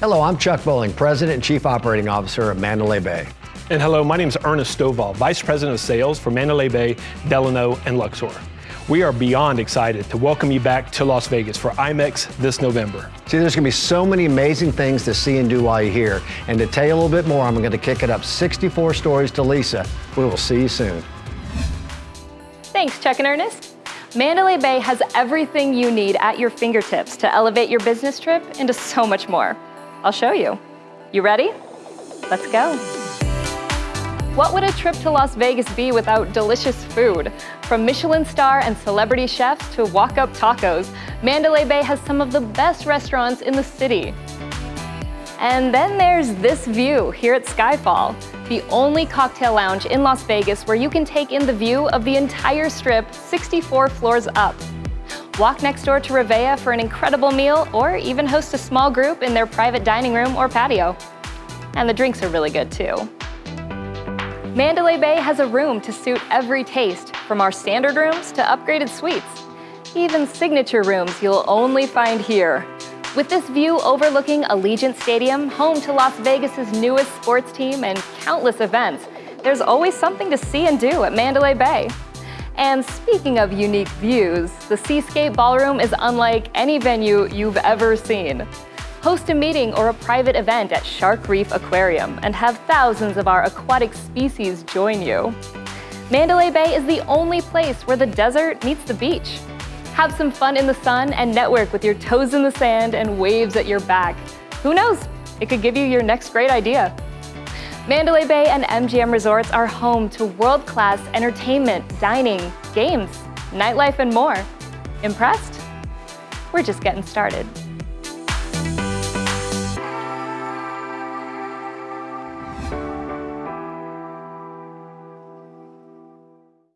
Hello, I'm Chuck Bowling, President and Chief Operating Officer of Mandalay Bay. And hello, my name is Ernest Stovall, Vice President of Sales for Mandalay Bay, Delano, and Luxor. We are beyond excited to welcome you back to Las Vegas for IMEX this November. See, there's going to be so many amazing things to see and do while you're here. And to tell you a little bit more, I'm going to kick it up 64 stories to Lisa. We will see you soon. Thanks, Chuck and Ernest. Mandalay Bay has everything you need at your fingertips to elevate your business trip into so much more. I'll show you. You ready? Let's go. What would a trip to Las Vegas be without delicious food? From Michelin star and celebrity chefs to walk-up tacos, Mandalay Bay has some of the best restaurants in the city. And then there's this view here at Skyfall, the only cocktail lounge in Las Vegas where you can take in the view of the entire strip 64 floors up. Walk next door to Rivea for an incredible meal or even host a small group in their private dining room or patio. And the drinks are really good too. Mandalay Bay has a room to suit every taste, from our standard rooms to upgraded suites. Even signature rooms you'll only find here. With this view overlooking Allegiant Stadium, home to Las Vegas's newest sports team and countless events, there's always something to see and do at Mandalay Bay. And speaking of unique views, the Seascape Ballroom is unlike any venue you've ever seen. Host a meeting or a private event at Shark Reef Aquarium and have thousands of our aquatic species join you. Mandalay Bay is the only place where the desert meets the beach. Have some fun in the sun and network with your toes in the sand and waves at your back. Who knows, it could give you your next great idea. Mandalay Bay and MGM Resorts are home to world-class entertainment, dining, games, nightlife, and more. Impressed? We're just getting started.